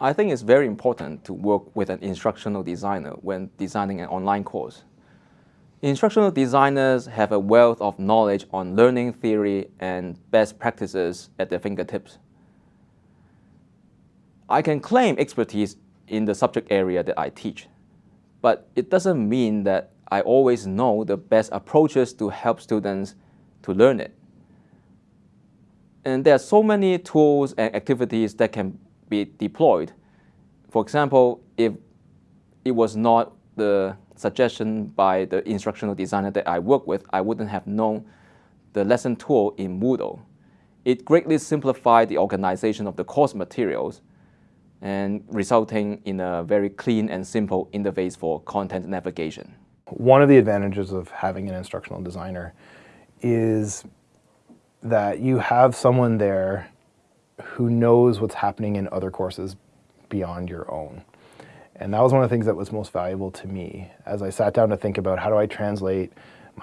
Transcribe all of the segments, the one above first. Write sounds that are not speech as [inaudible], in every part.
I think it's very important to work with an instructional designer when designing an online course. Instructional designers have a wealth of knowledge on learning theory and best practices at their fingertips. I can claim expertise in the subject area that I teach, but it doesn't mean that I always know the best approaches to help students to learn it. And there are so many tools and activities that can be deployed. For example, if it was not the suggestion by the instructional designer that I work with, I wouldn't have known the lesson tool in Moodle. It greatly simplified the organization of the course materials and resulting in a very clean and simple interface for content navigation. One of the advantages of having an instructional designer is that you have someone there who knows what's happening in other courses beyond your own. And that was one of the things that was most valuable to me as I sat down to think about how do I translate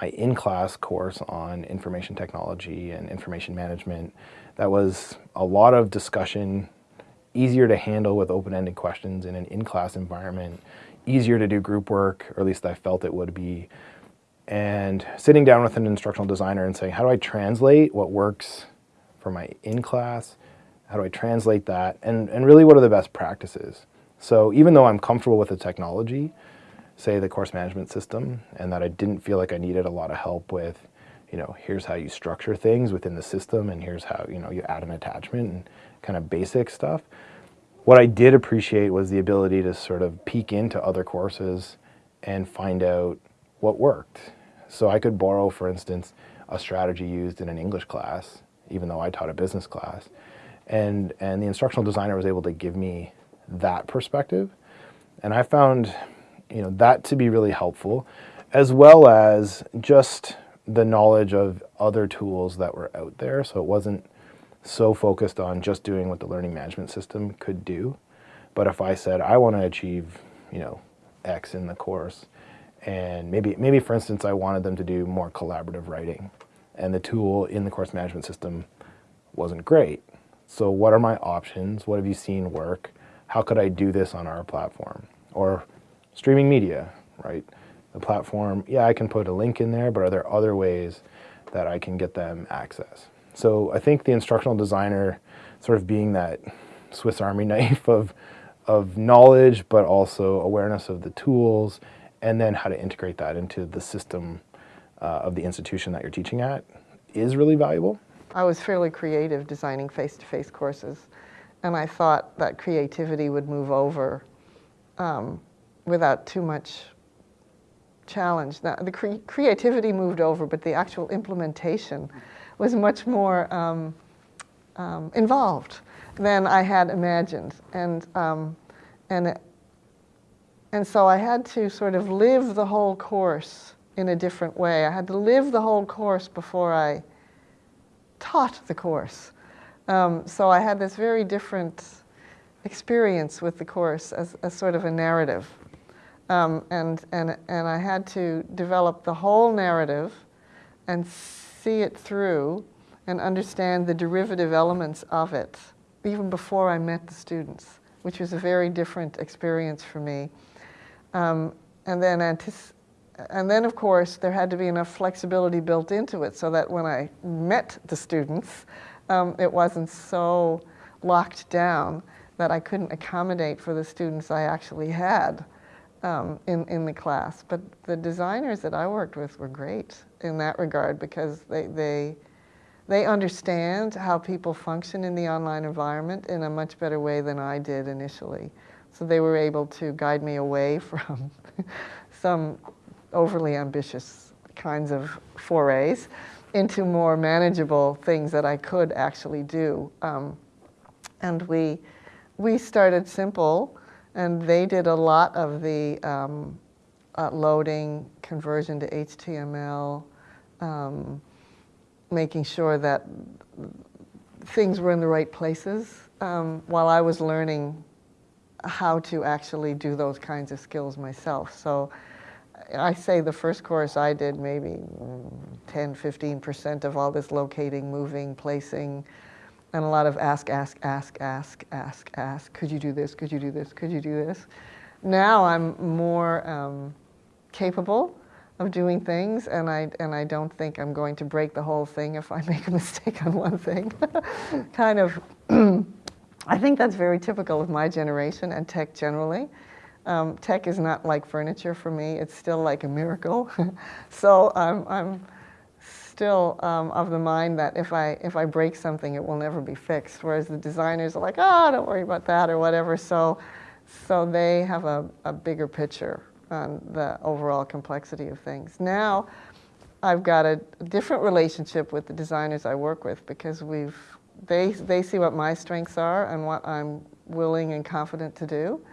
my in-class course on information technology and information management. That was a lot of discussion, easier to handle with open-ended questions in an in-class environment, easier to do group work, or at least I felt it would be. And sitting down with an instructional designer and saying, how do I translate what works for my in-class how do I translate that? And, and really, what are the best practices? So even though I'm comfortable with the technology, say the course management system, and that I didn't feel like I needed a lot of help with, you know, here's how you structure things within the system, and here's how, you know, you add an attachment and kind of basic stuff. What I did appreciate was the ability to sort of peek into other courses and find out what worked. So I could borrow, for instance, a strategy used in an English class, even though I taught a business class, and, and the instructional designer was able to give me that perspective. And I found you know, that to be really helpful, as well as just the knowledge of other tools that were out there. So it wasn't so focused on just doing what the learning management system could do. But if I said, I want to achieve, you know, X in the course, and maybe, maybe for instance, I wanted them to do more collaborative writing, and the tool in the course management system wasn't great, so what are my options? What have you seen work? How could I do this on our platform? Or streaming media, right? The platform, yeah, I can put a link in there, but are there other ways that I can get them access? So I think the instructional designer sort of being that Swiss Army [laughs] knife of, of knowledge, but also awareness of the tools, and then how to integrate that into the system uh, of the institution that you're teaching at is really valuable. I was fairly creative designing face-to-face -face courses, and I thought that creativity would move over um, without too much challenge. Now, the cre creativity moved over, but the actual implementation was much more um, um, involved than I had imagined. And, um, and, and so I had to sort of live the whole course in a different way. I had to live the whole course before I taught the course. Um, so I had this very different experience with the course as, as sort of a narrative. Um, and, and, and I had to develop the whole narrative and see it through and understand the derivative elements of it, even before I met the students, which was a very different experience for me. Um, and then and then, of course, there had to be enough flexibility built into it so that when I met the students, um, it wasn't so locked down that I couldn't accommodate for the students I actually had um, in, in the class. But the designers that I worked with were great in that regard because they, they, they understand how people function in the online environment in a much better way than I did initially. So they were able to guide me away [laughs] from some overly ambitious kinds of forays into more manageable things that I could actually do. Um, and we, we started simple, and they did a lot of the um, uh, loading, conversion to HTML, um, making sure that things were in the right places um, while I was learning how to actually do those kinds of skills myself. So I say the first course I did maybe 10, 15% of all this locating, moving, placing, and a lot of ask, ask, ask, ask, ask, ask. Could you do this? Could you do this? Could you do this? Now I'm more um, capable of doing things, and I and I don't think I'm going to break the whole thing if I [laughs] make a mistake on one thing. [laughs] kind of. [clears throat] I think that's very typical of my generation and tech generally. Um, tech is not like furniture for me. It's still like a miracle. [laughs] so I'm, I'm still um, of the mind that if I, if I break something, it will never be fixed. Whereas the designers are like, oh, don't worry about that or whatever. So, so they have a, a bigger picture on the overall complexity of things. Now, I've got a different relationship with the designers I work with because we've, they, they see what my strengths are and what I'm willing and confident to do.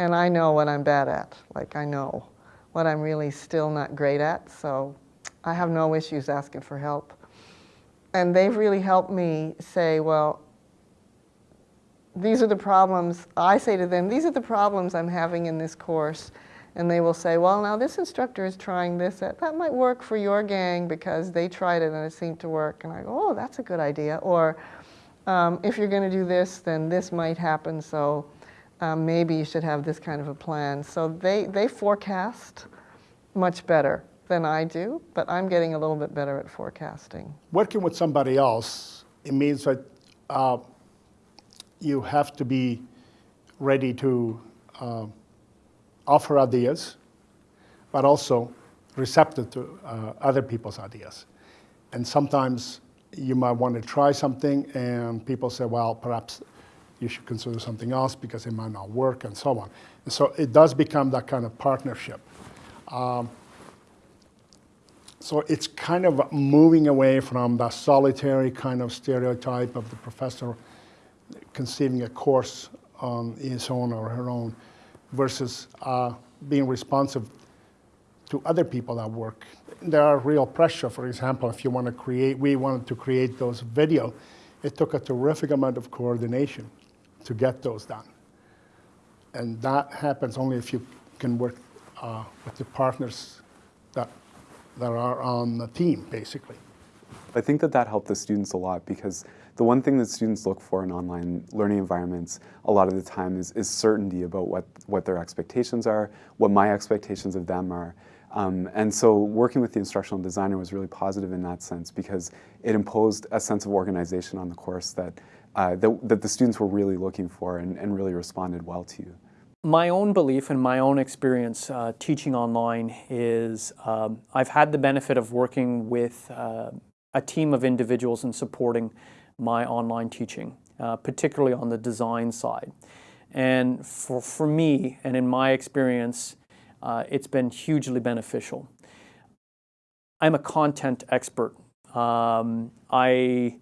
And I know what I'm bad at. Like, I know what I'm really still not great at. So I have no issues asking for help. And they've really helped me say, well, these are the problems. I say to them, these are the problems I'm having in this course. And they will say, well, now this instructor is trying this. That, that might work for your gang because they tried it and it seemed to work. And I go, oh, that's a good idea. Or um, if you're going to do this, then this might happen. So um, maybe you should have this kind of a plan. So they, they forecast much better than I do, but I'm getting a little bit better at forecasting. Working with somebody else, it means that uh, you have to be ready to uh, offer ideas, but also receptive to uh, other people's ideas. And sometimes you might want to try something and people say, well, perhaps you should consider something else because it might not work and so on. And so it does become that kind of partnership. Um, so it's kind of moving away from the solitary kind of stereotype of the professor conceiving a course on his own or her own versus uh, being responsive to other people that work. There are real pressure, for example, if you want to create, we wanted to create those video, it took a terrific amount of coordination to get those done. And that happens only if you can work uh, with the partners that, that are on the team, basically. I think that that helped the students a lot because the one thing that students look for in online learning environments a lot of the time is, is certainty about what, what their expectations are, what my expectations of them are. Um, and so working with the instructional designer was really positive in that sense because it imposed a sense of organization on the course that uh, that, that, the students were really looking for and, and, really responded well to. My own belief and my own experience uh, teaching online is um, I've had the benefit of working with uh, a team of individuals and supporting my online teaching, uh, particularly on the design side. And for, for me, and in my experience, uh, it's been hugely beneficial. I'm a content expert. Um, I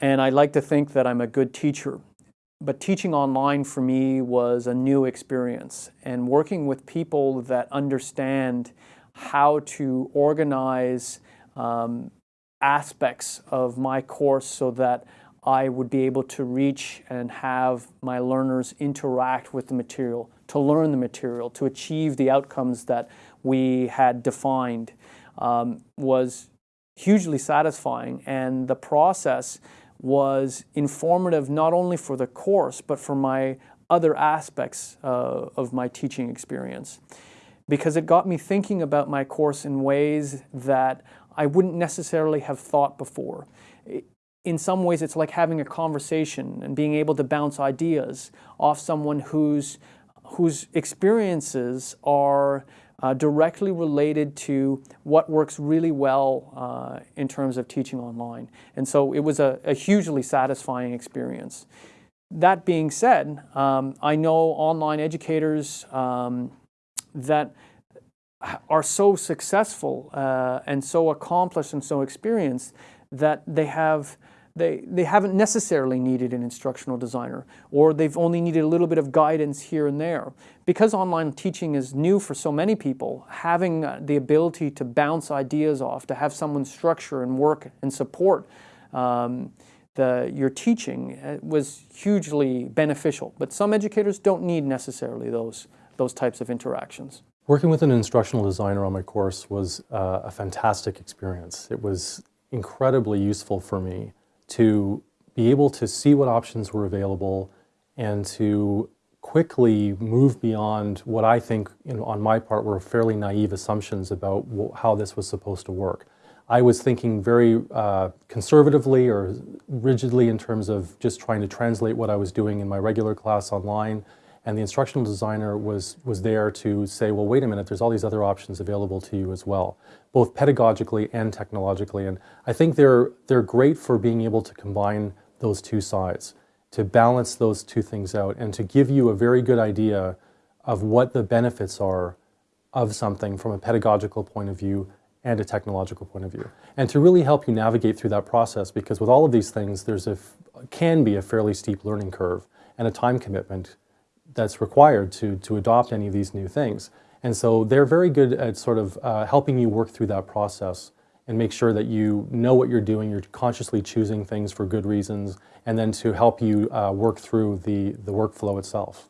and I like to think that I'm a good teacher. But teaching online for me was a new experience. And working with people that understand how to organize um, aspects of my course so that I would be able to reach and have my learners interact with the material, to learn the material, to achieve the outcomes that we had defined um, was hugely satisfying. And the process was informative not only for the course, but for my other aspects uh, of my teaching experience. Because it got me thinking about my course in ways that I wouldn't necessarily have thought before. In some ways, it's like having a conversation and being able to bounce ideas off someone whose, whose experiences are uh, directly related to what works really well uh, in terms of teaching online. And so it was a, a hugely satisfying experience. That being said, um, I know online educators um, that are so successful uh, and so accomplished and so experienced that they have they, they haven't necessarily needed an instructional designer, or they've only needed a little bit of guidance here and there. Because online teaching is new for so many people, having uh, the ability to bounce ideas off, to have someone structure and work and support um, the, your teaching uh, was hugely beneficial. But some educators don't need necessarily those, those types of interactions. Working with an instructional designer on my course was uh, a fantastic experience. It was incredibly useful for me to be able to see what options were available and to quickly move beyond what I think, you know, on my part, were fairly naive assumptions about how this was supposed to work. I was thinking very uh, conservatively or rigidly in terms of just trying to translate what I was doing in my regular class online. And the instructional designer was, was there to say, well, wait a minute, there's all these other options available to you as well, both pedagogically and technologically. And I think they're, they're great for being able to combine those two sides, to balance those two things out, and to give you a very good idea of what the benefits are of something from a pedagogical point of view and a technological point of view. And to really help you navigate through that process, because with all of these things, there's a, can be a fairly steep learning curve and a time commitment that's required to, to adopt any of these new things. And so they're very good at sort of uh, helping you work through that process and make sure that you know what you're doing, you're consciously choosing things for good reasons, and then to help you uh, work through the, the workflow itself.